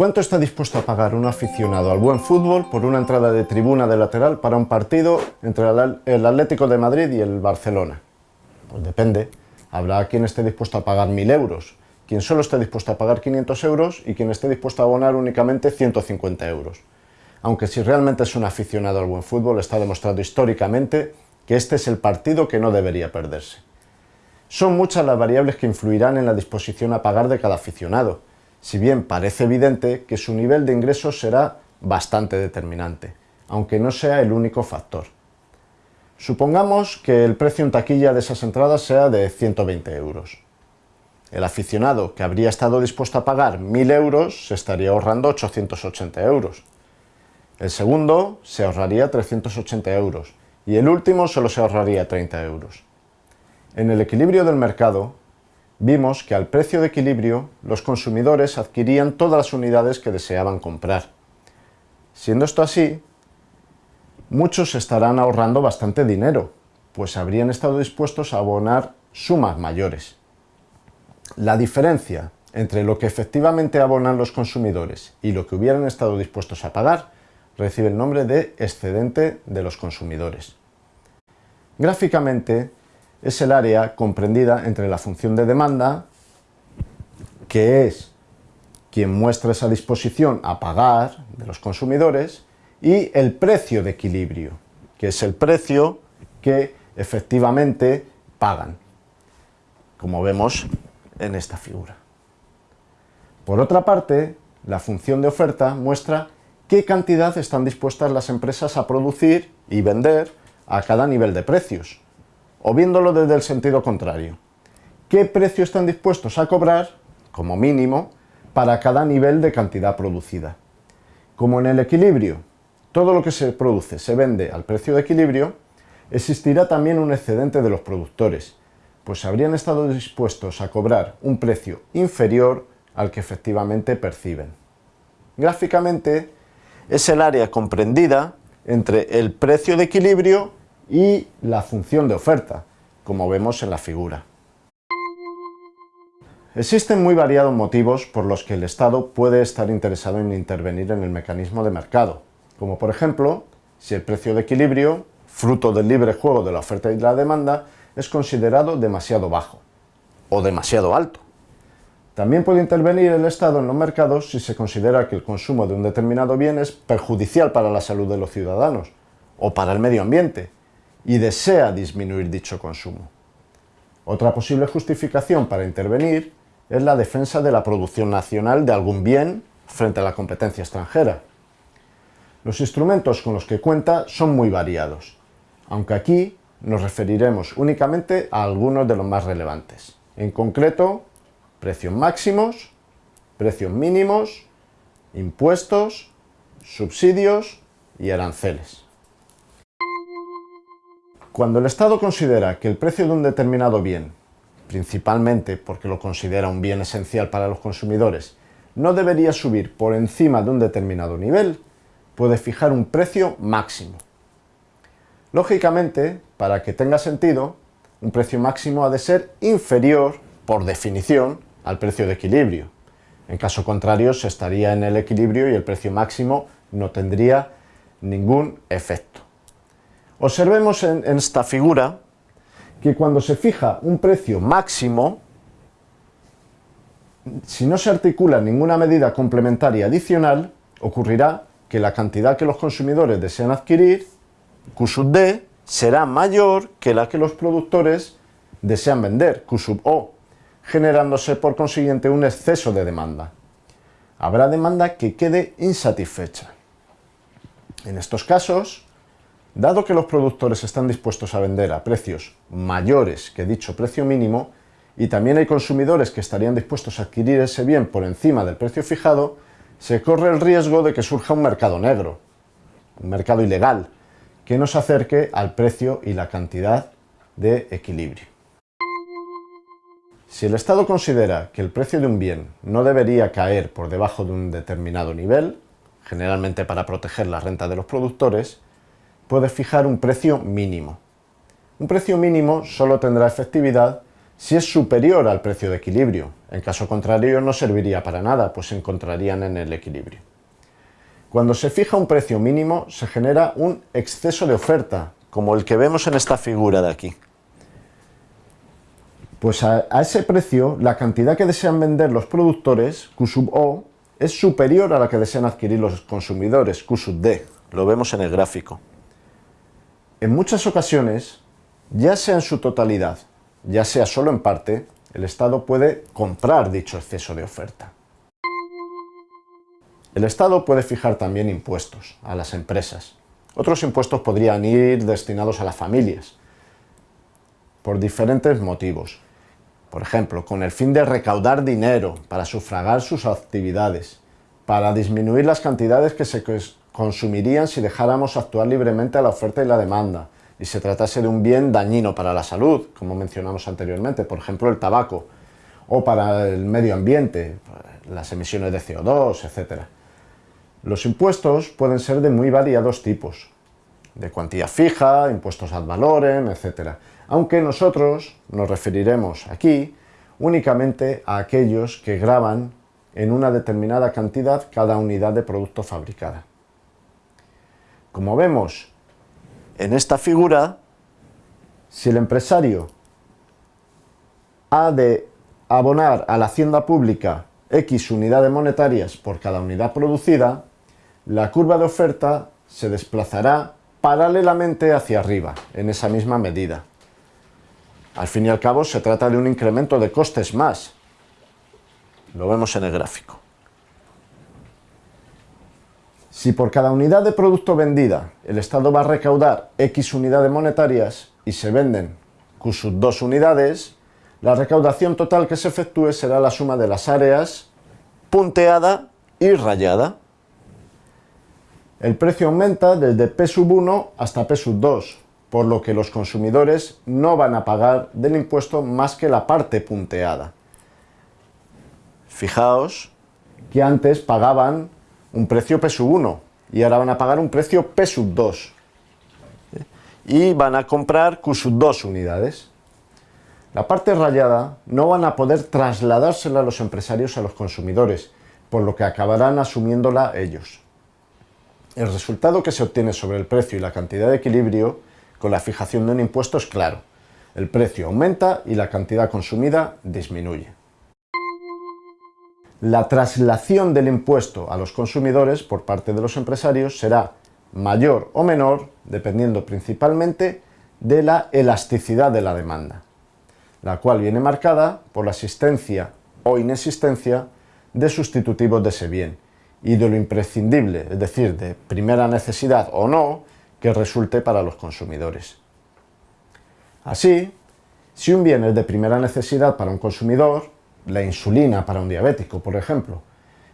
¿Cuánto está dispuesto a pagar un aficionado al buen fútbol por una entrada de tribuna de lateral para un partido entre el Atlético de Madrid y el Barcelona? Pues depende. Habrá quien esté dispuesto a pagar 1.000 euros, quien solo esté dispuesto a pagar 500 euros y quien esté dispuesto a abonar únicamente 150 euros. Aunque si realmente es un aficionado al buen fútbol, está demostrado históricamente que este es el partido que no debería perderse. Son muchas las variables que influirán en la disposición a pagar de cada aficionado, si bien parece evidente que su nivel de ingresos será bastante determinante, aunque no sea el único factor. Supongamos que el precio en taquilla de esas entradas sea de 120 euros. El aficionado que habría estado dispuesto a pagar 1.000 euros se estaría ahorrando 880 euros. El segundo se ahorraría 380 euros y el último solo se ahorraría 30 euros. En el equilibrio del mercado, vimos que al precio de equilibrio los consumidores adquirían todas las unidades que deseaban comprar. Siendo esto así, muchos estarán ahorrando bastante dinero, pues habrían estado dispuestos a abonar sumas mayores. La diferencia entre lo que efectivamente abonan los consumidores y lo que hubieran estado dispuestos a pagar recibe el nombre de excedente de los consumidores. Gráficamente, es el área comprendida entre la función de demanda, que es quien muestra esa disposición a pagar de los consumidores, y el precio de equilibrio, que es el precio que efectivamente pagan, como vemos en esta figura. Por otra parte, la función de oferta muestra qué cantidad están dispuestas las empresas a producir y vender a cada nivel de precios, o viéndolo desde el sentido contrario. ¿Qué precio están dispuestos a cobrar, como mínimo, para cada nivel de cantidad producida? Como en el equilibrio, todo lo que se produce se vende al precio de equilibrio, existirá también un excedente de los productores, pues habrían estado dispuestos a cobrar un precio inferior al que efectivamente perciben. Gráficamente, es el área comprendida entre el precio de equilibrio y la función de oferta, como vemos en la figura. Existen muy variados motivos por los que el Estado puede estar interesado en intervenir en el mecanismo de mercado, como por ejemplo, si el precio de equilibrio, fruto del libre juego de la oferta y la demanda, es considerado demasiado bajo o demasiado alto. También puede intervenir el Estado en los mercados si se considera que el consumo de un determinado bien es perjudicial para la salud de los ciudadanos o para el medio ambiente, y desea disminuir dicho consumo. Otra posible justificación para intervenir es la defensa de la producción nacional de algún bien frente a la competencia extranjera. Los instrumentos con los que cuenta son muy variados, aunque aquí nos referiremos únicamente a algunos de los más relevantes. En concreto, precios máximos, precios mínimos, impuestos, subsidios y aranceles. Cuando el Estado considera que el precio de un determinado bien, principalmente porque lo considera un bien esencial para los consumidores, no debería subir por encima de un determinado nivel, puede fijar un precio máximo. Lógicamente, para que tenga sentido, un precio máximo ha de ser inferior, por definición, al precio de equilibrio. En caso contrario, se estaría en el equilibrio y el precio máximo no tendría ningún efecto. Observemos en, esta figura que cuando se fija un precio máximo, si no se articula ninguna medida complementaria adicional, ocurrirá que la cantidad que los consumidores desean adquirir, Q sub D, será mayor que la que los productores desean vender, Q sub O, generándose por consiguiente un exceso de demanda. Habrá demanda que quede insatisfecha. En estos casos, Dado que los productores están dispuestos a vender a precios mayores que dicho precio mínimo, y también hay consumidores que estarían dispuestos a adquirir ese bien por encima del precio fijado, se corre el riesgo de que surja un mercado negro, un mercado ilegal, que nos acerque al precio y la cantidad de equilibrio. Si el Estado considera que el precio de un bien no debería caer por debajo de un determinado nivel, generalmente para proteger la renta de los productores, puede fijar un precio mínimo. Un precio mínimo solo tendrá efectividad si es superior al precio de equilibrio. En caso contrario no serviría para nada, pues se encontrarían en el equilibrio. Cuando se fija un precio mínimo se genera un exceso de oferta, como el que vemos en esta figura de aquí. Pues a, ese precio, la cantidad que desean vender los productores, Q sub O, es superior a la que desean adquirir los consumidores, Q sub D. Lo vemos en el gráfico. En muchas ocasiones, ya sea en su totalidad ya sea solo en parte, el Estado puede comprar dicho exceso de oferta. El Estado puede fijar también impuestos a las empresas. Otros impuestos podrían ir destinados a las familias, por diferentes motivos. Por ejemplo, con el fin de recaudar dinero para sufragar sus actividades, para disminuir las cantidades que se consumirían si dejáramos actuar libremente a la oferta y la demanda, y se tratase de un bien dañino para la salud, como mencionamos anteriormente, por ejemplo el tabaco, o para el medio ambiente, las emisiones de CO2, etc. Los impuestos pueden ser de muy variados tipos, de cuantía fija, impuestos ad valorem, etc. Aunque nosotros nos referiremos aquí únicamente a aquellos que graban en una determinada cantidad cada unidad de producto fabricada. Como vemos, en esta figura, si el empresario ha de abonar a la hacienda pública X unidades monetarias por cada unidad producida, la curva de oferta se desplazará paralelamente hacia arriba, en esa misma medida. Al fin y al cabo se trata de un incremento de costes más. Lo vemos en el gráfico. Si por cada unidad de producto vendida el Estado va a recaudar X unidades monetarias y se venden Q 2 unidades, la recaudación total que se efectúe será la suma de las áreas punteada y rayada. El precio aumenta desde P 1 hasta P 2, por lo que los consumidores no van a pagar del impuesto más que la parte punteada. Fijaos que antes pagaban un precio P 1 y ahora van a pagar un precio P 2 y van a comprar Q 2 unidades. La parte rayada no van a poder trasladársela a los empresarios a los consumidores, por lo que acabarán asumiéndola ellos. El resultado que se obtiene sobre el precio y la cantidad de equilibrio con la fijación de un impuesto es claro. El precio aumenta y la cantidad consumida disminuye la traslación del impuesto a los consumidores por parte de los empresarios será mayor o menor dependiendo principalmente de la elasticidad de la demanda, la cual viene marcada por la existencia o inexistencia de sustitutivos de ese bien y de lo imprescindible, es decir, de primera necesidad o no, que resulte para los consumidores. Así, si un bien es de primera necesidad para un consumidor, la insulina para un diabético, por ejemplo,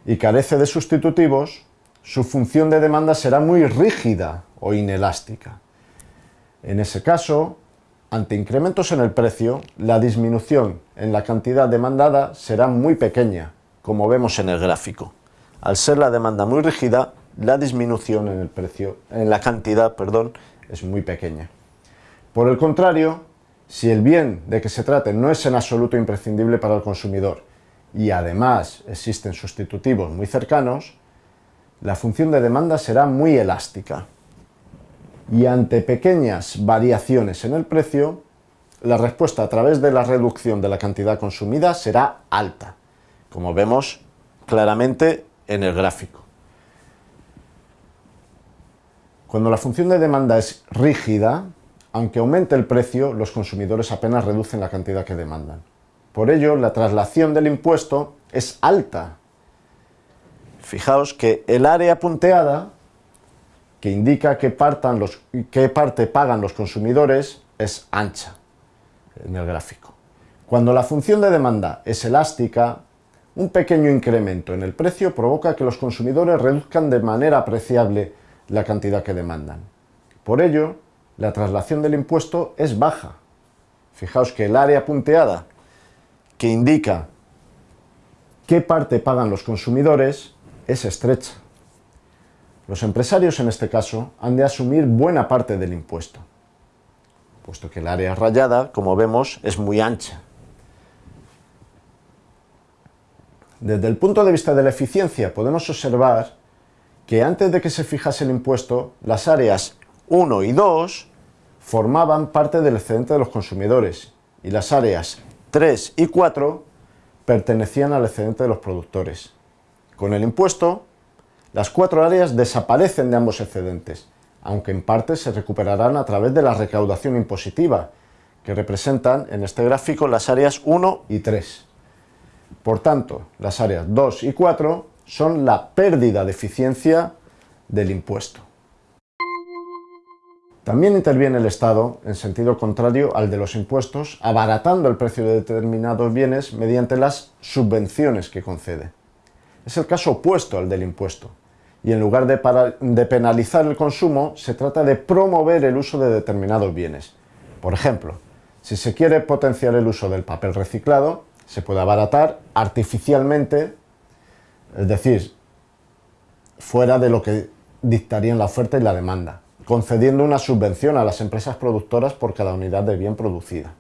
y carece de sustitutivos, su función de demanda será muy rígida o inelástica. En ese caso, ante incrementos en el precio, la disminución en la cantidad demandada será muy pequeña, como vemos en el gráfico. Al ser la demanda muy rígida, la disminución en el precio, en la cantidad, perdón, es muy pequeña. Por el contrario, si el bien de que se trate no es en absoluto imprescindible para el consumidor y además existen sustitutivos muy cercanos, la función de demanda será muy elástica. Y ante pequeñas variaciones en el precio, la respuesta a través de la reducción de la cantidad consumida será alta, como vemos claramente en el gráfico. Cuando la función de demanda es rígida, aunque aumente el precio, los consumidores apenas reducen la cantidad que demandan. Por ello, la traslación del impuesto es alta. Fijaos que el área punteada, que indica qué, parte pagan los consumidores, es ancha en el gráfico. Cuando la función de demanda es elástica, un pequeño incremento en el precio provoca que los consumidores reduzcan de manera apreciable la cantidad que demandan. Por ello, la traslación del impuesto es baja. Fijaos que el área punteada que indica qué parte pagan los consumidores es estrecha. Los empresarios en este caso han de asumir buena parte del impuesto, puesto que el área rayada, como vemos, es muy ancha. Desde el punto de vista de la eficiencia podemos observar que antes de que se fijase el impuesto, las áreas 1 y 2 formaban parte del excedente de los consumidores y las áreas 3 y 4 pertenecían al excedente de los productores. Con el impuesto, las cuatro áreas desaparecen de ambos excedentes, aunque en parte se recuperarán a través de la recaudación impositiva, que representan en este gráfico las áreas 1 y 3. Por tanto, las áreas 2 y 4 son la pérdida de eficiencia del impuesto. También interviene el Estado en sentido contrario al de los impuestos, abaratando el precio de determinados bienes mediante las subvenciones que concede. Es el caso opuesto al del impuesto, y en lugar de, penalizar el consumo, se trata de promover el uso de determinados bienes. Por ejemplo, si se quiere potenciar el uso del papel reciclado, se puede abaratar artificialmente, es decir, fuera de lo que dictarían la oferta y la demanda concediendo una subvención a las empresas productoras por cada unidad de bien producida.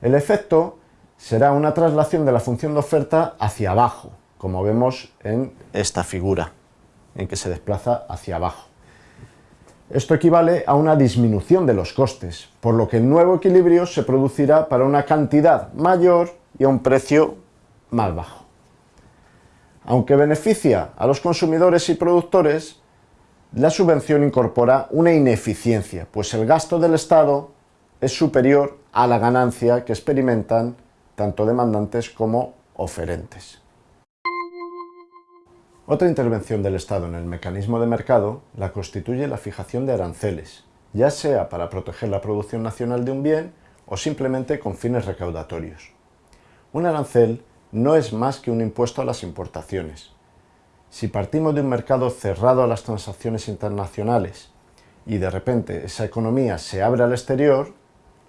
El efecto será una traslación de la función de oferta hacia abajo, como vemos en esta figura, en que se desplaza hacia abajo. Esto equivale a una disminución de los costes, por lo que el nuevo equilibrio se producirá para una cantidad mayor y a un precio más bajo. Aunque beneficia a los consumidores y productores, la subvención incorpora una ineficiencia, pues el gasto del Estado es superior a la ganancia que experimentan tanto demandantes como oferentes. Otra intervención del Estado en el mecanismo de mercado la constituye la fijación de aranceles, ya sea para proteger la producción nacional de un bien o simplemente con fines recaudatorios. Un arancel no es más que un impuesto a las importaciones, si partimos de un mercado cerrado a las transacciones internacionales y de repente esa economía se abre al exterior,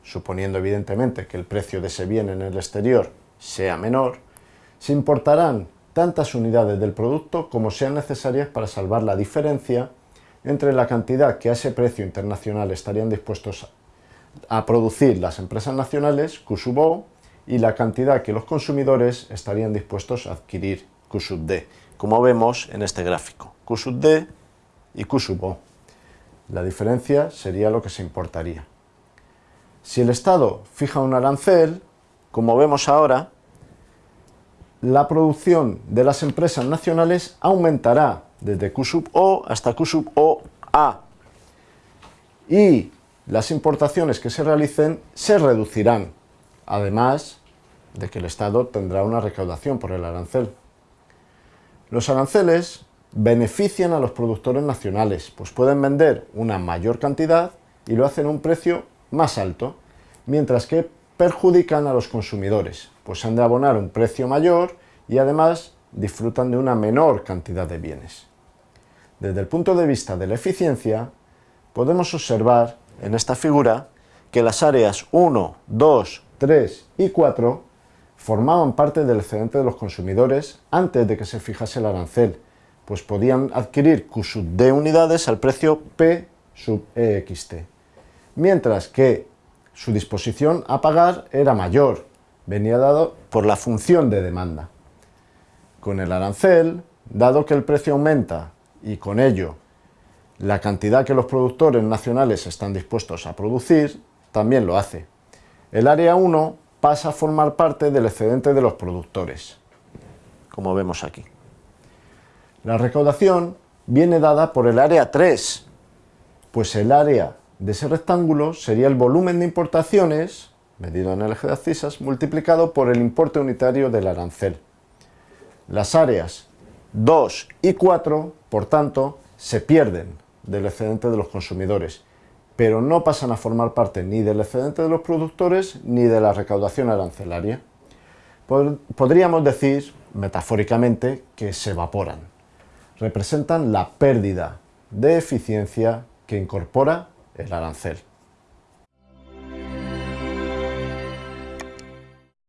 suponiendo evidentemente que el precio de ese bien en el exterior sea menor, se importarán tantas unidades del producto como sean necesarias para salvar la diferencia entre la cantidad que a ese precio internacional estarían dispuestos a producir las empresas nacionales, Q y la cantidad que los consumidores estarían dispuestos a adquirir, Q como vemos en este gráfico, Q sub D y Q sub O. La diferencia sería lo que se importaría. Si el Estado fija un arancel, como vemos ahora, la producción de las empresas nacionales aumentará desde Q sub O hasta Q sub O A y las importaciones que se realicen se reducirán, además de que el Estado tendrá una recaudación por el arancel. Los aranceles benefician a los productores nacionales, pues pueden vender una mayor cantidad y lo hacen a un precio más alto, mientras que perjudican a los consumidores, pues han de abonar un precio mayor y además disfrutan de una menor cantidad de bienes. Desde el punto de vista de la eficiencia, podemos observar en esta figura que las áreas 1, 2, 3 y 4 formaban parte del excedente de los consumidores antes de que se fijase el arancel, pues podían adquirir Q sub D unidades al precio P sub EXT, mientras que su disposición a pagar era mayor, venía dado por la función de demanda. Con el arancel, dado que el precio aumenta y con ello la cantidad que los productores nacionales están dispuestos a producir, también lo hace. El área 1 pasa a formar parte del excedente de los productores, como vemos aquí. La recaudación viene dada por el área 3, pues el área de ese rectángulo sería el volumen de importaciones, medido en el eje de abscisas, multiplicado por el importe unitario del arancel. Las áreas 2 y 4, por tanto, se pierden del excedente de los consumidores pero no pasan a formar parte ni del excedente de los productores ni de la recaudación arancelaria. Podríamos decir, metafóricamente, que se evaporan. Representan la pérdida de eficiencia que incorpora el arancel.